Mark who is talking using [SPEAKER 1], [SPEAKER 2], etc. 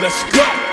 [SPEAKER 1] Let's go.